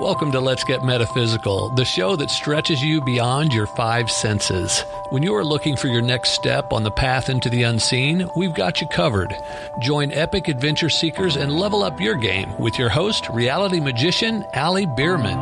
Welcome to Let's Get Metaphysical, the show that stretches you beyond your five senses. When you are looking for your next step on the path into the unseen, we've got you covered. Join epic adventure seekers and level up your game with your host, reality magician Ali Bierman.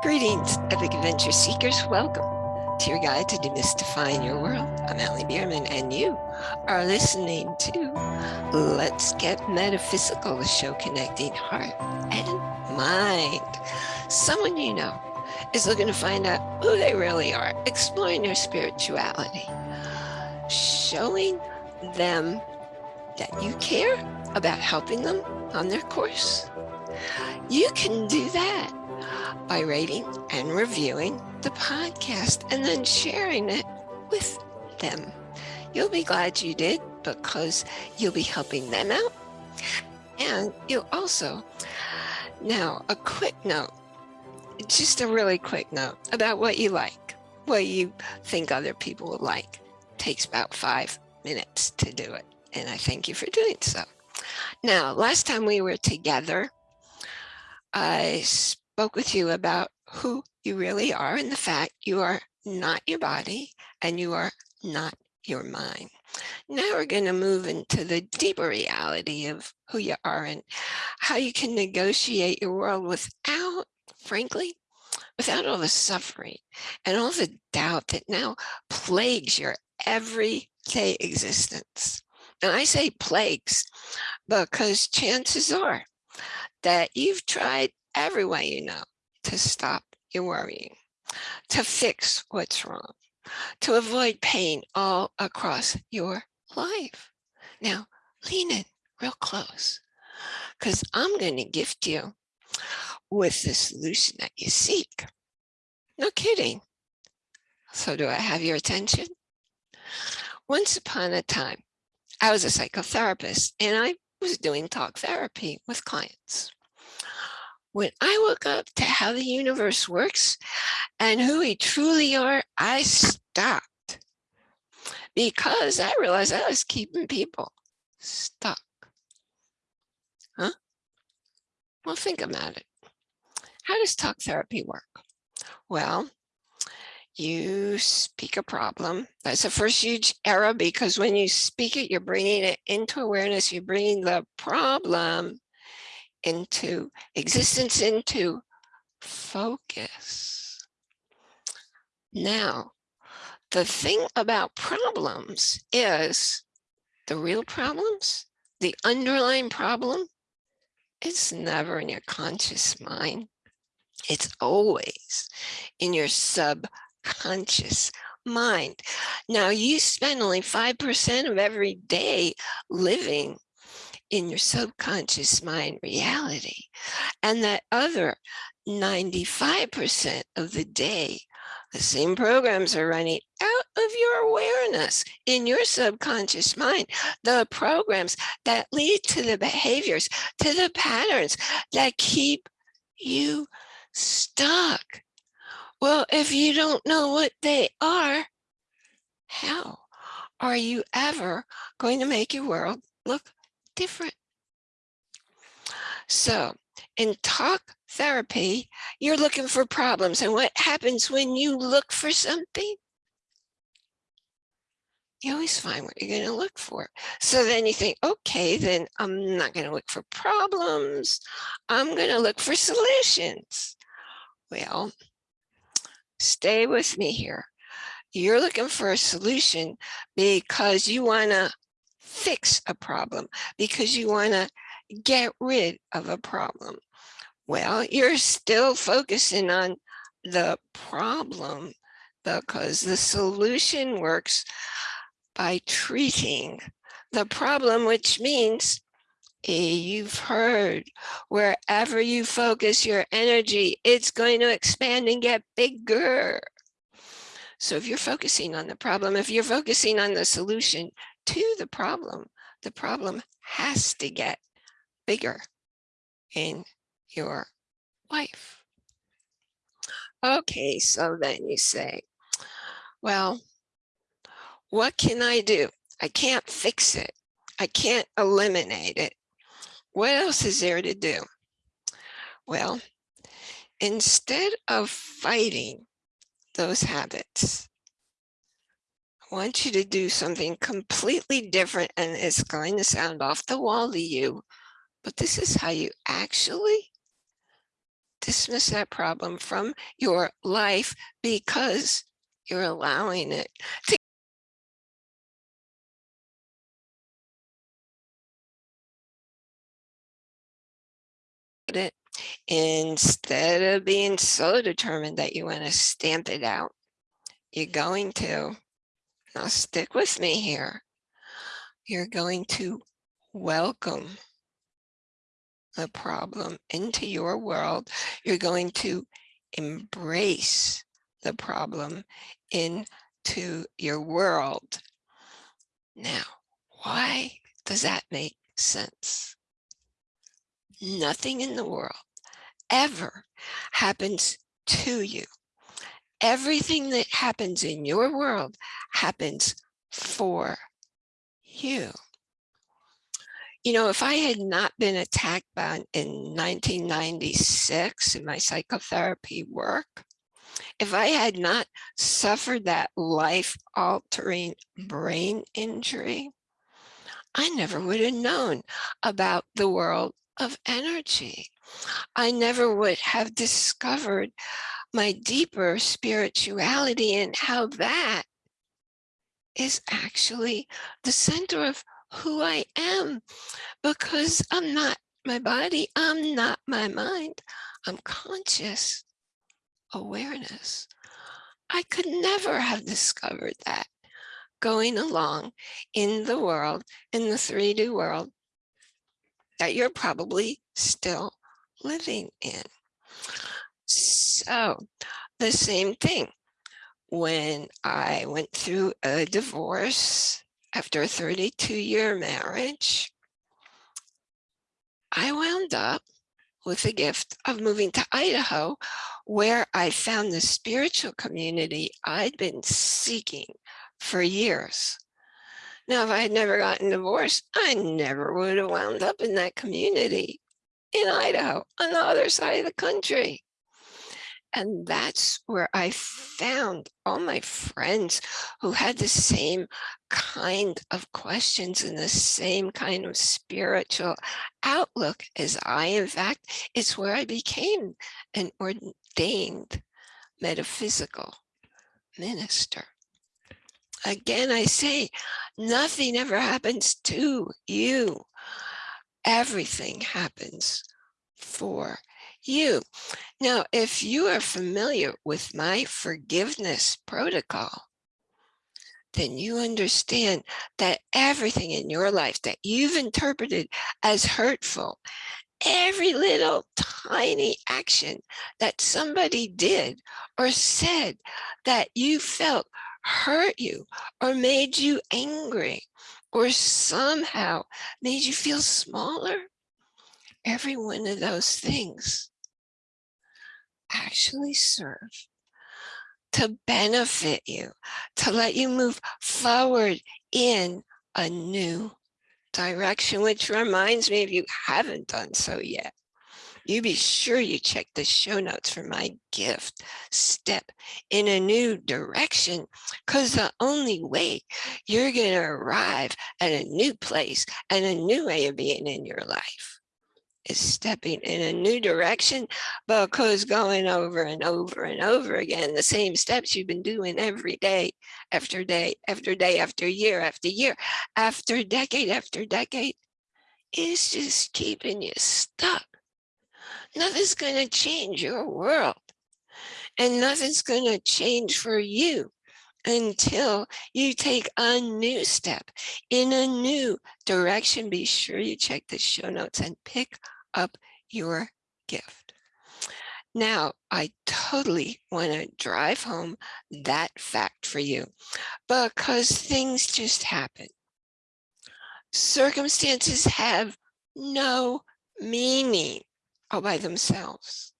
Greetings, epic adventure seekers. Welcome to your guide to demystifying your world. I'm Ali Bierman, and you are listening to Let's Get Metaphysical, the show connecting heart and mind. Someone you know is looking to find out who they really are, exploring their spirituality, showing them that you care about helping them on their course. You can do that by rating and reviewing the podcast and then sharing it with them. You'll be glad you did because you'll be helping them out. And you'll also, now a quick note, just a really quick note about what you like, what you think other people will like. Takes about five minutes to do it. And I thank you for doing so. Now, last time we were together, I spoke with you about who you really are and the fact you are not your body and you are not your mind. Now we're going to move into the deeper reality of who you are and how you can negotiate your world without, frankly, without all the suffering and all the doubt that now plagues your everyday existence. And I say plagues because chances are that you've tried every way you know to stop your worrying, to fix what's wrong, to avoid pain all across your life. Now, lean in real close because I'm going to gift you with the solution that you seek. No kidding. So do I have your attention? Once upon a time, I was a psychotherapist and I was doing talk therapy with clients when I woke up to how the universe works and who we truly are, I stopped because I realized I was keeping people stuck. Huh? Well, think about it. How does talk therapy work? Well, you speak a problem. That's the first huge error because when you speak it, you're bringing it into awareness. You're bringing the problem into existence, into focus. Now, the thing about problems is the real problems, the underlying problem, it's never in your conscious mind. It's always in your subconscious mind. Now you spend only 5% of every day living in your subconscious mind reality. And that other 95% of the day, the same programs are running out of your awareness in your subconscious mind. The programs that lead to the behaviors, to the patterns that keep you stuck. Well, if you don't know what they are, how are you ever going to make your world look different. So in talk therapy, you're looking for problems. And what happens when you look for something? You always find what you're going to look for. So then you think, okay, then I'm not going to look for problems. I'm going to look for solutions. Well, stay with me here. You're looking for a solution because you want to fix a problem because you want to get rid of a problem. Well, you're still focusing on the problem because the solution works by treating the problem, which means you've heard wherever you focus your energy, it's going to expand and get bigger. So if you're focusing on the problem, if you're focusing on the solution, to the problem, the problem has to get bigger in your life. Okay, so then you say, well, what can I do? I can't fix it. I can't eliminate it. what else is there to do? Well, instead of fighting those habits, want you to do something completely different and it's going to sound off the wall to you, but this is how you actually dismiss that problem from your life because you're allowing it to it instead of being so determined that you want to stamp it out. You're going to now stick with me here. You're going to welcome the problem into your world. You're going to embrace the problem into your world. Now why does that make sense? Nothing in the world ever happens to you. Everything that happens in your world happens for you. You know, if I had not been attacked by, in 1996 in my psychotherapy work, if I had not suffered that life-altering brain injury, I never would have known about the world of energy. I never would have discovered my deeper spirituality and how that is actually the center of who I am because I'm not my body, I'm not my mind, I'm conscious awareness. I could never have discovered that going along in the world, in the 3D world, that you're probably still living in. So oh, the same thing when I went through a divorce after a 32 year marriage, I wound up with the gift of moving to Idaho, where I found the spiritual community I'd been seeking for years. Now, if I had never gotten divorced, I never would have wound up in that community in Idaho on the other side of the country. And that's where I found all my friends who had the same kind of questions and the same kind of spiritual outlook as I. In fact, it's where I became an ordained metaphysical minister. Again, I say, nothing ever happens to you. Everything happens for you. Now, if you are familiar with my forgiveness protocol, then you understand that everything in your life that you've interpreted as hurtful, every little tiny action that somebody did or said that you felt hurt you or made you angry or somehow made you feel smaller, every one of those things actually serve to benefit you, to let you move forward in a new direction, which reminds me if you haven't done so yet, you be sure you check the show notes for my gift step in a new direction because the only way you're going to arrive at a new place and a new way of being in your life is stepping in a new direction because going over and over and over again the same steps you've been doing every day after day after day after year after year after decade after decade is just keeping you stuck nothing's going to change your world and nothing's going to change for you until you take a new step in a new direction. Be sure you check the show notes and pick up your gift. Now, I totally want to drive home that fact for you because things just happen. Circumstances have no meaning all by themselves.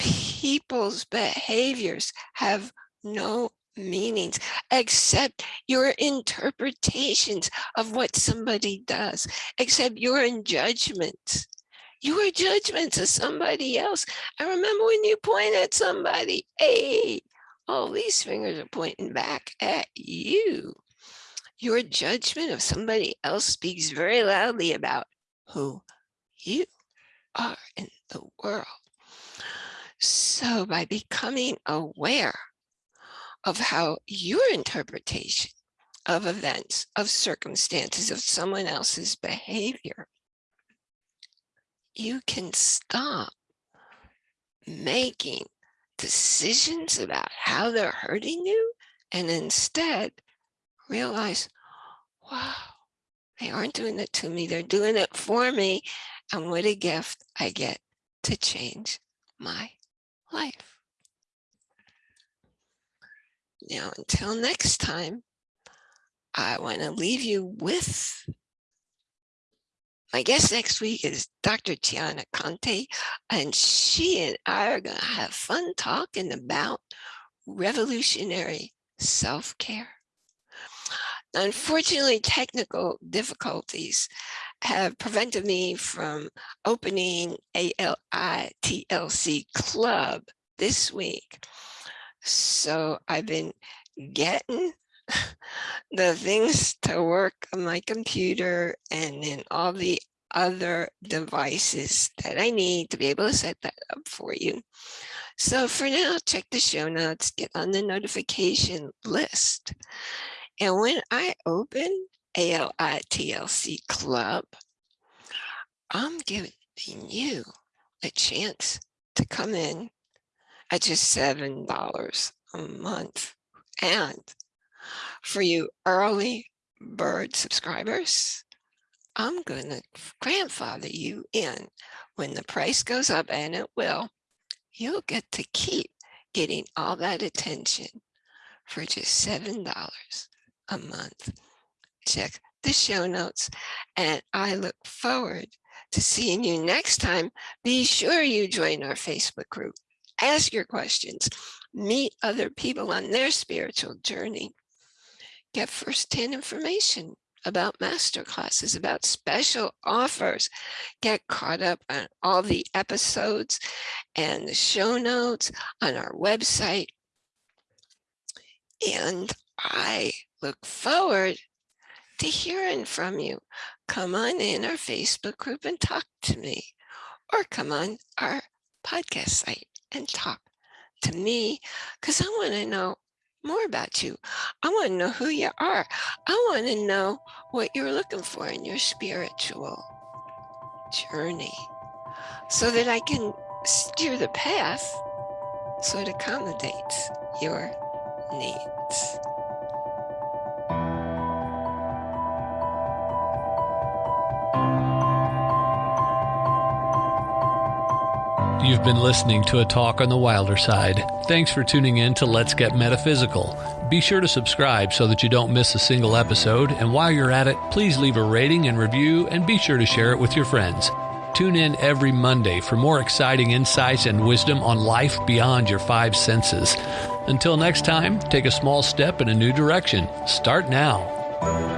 People's behaviors have no meanings, except your interpretations of what somebody does, except your judgments, your judgment of somebody else. I remember when you point at somebody, hey, all these fingers are pointing back at you. Your judgment of somebody else speaks very loudly about who you are in the world. So by becoming aware of how your interpretation of events, of circumstances, of someone else's behavior, you can stop making decisions about how they're hurting you and instead realize, wow, they aren't doing it to me, they're doing it for me. And what a gift I get to change my life. Now, until next time, I want to leave you with my guest next week is Dr. Tiana Conte, and she and I are going to have fun talking about revolutionary self-care. Unfortunately, technical difficulties have prevented me from opening ALITLC Club this week. So I've been getting the things to work on my computer and then all the other devices that I need to be able to set that up for you. So for now, check the show notes, get on the notification list. And when I open ALITLC Club, I'm giving you a chance to come in at just $7 a month. And for you early bird subscribers, I'm going to grandfather you in. When the price goes up, and it will, you'll get to keep getting all that attention for just $7 a month. Check the show notes, and I look forward to seeing you next time. Be sure you join our Facebook group. Ask your questions, meet other people on their spiritual journey, get firsthand information about master classes, about special offers, get caught up on all the episodes and the show notes on our website. And I look forward to hearing from you. Come on in our Facebook group and talk to me, or come on our podcast site and talk to me because I want to know more about you. I want to know who you are. I want to know what you're looking for in your spiritual journey so that I can steer the path so it accommodates your needs. You've been listening to a talk on the wilder side. Thanks for tuning in to Let's Get Metaphysical. Be sure to subscribe so that you don't miss a single episode. And while you're at it, please leave a rating and review and be sure to share it with your friends. Tune in every Monday for more exciting insights and wisdom on life beyond your five senses. Until next time, take a small step in a new direction. Start now.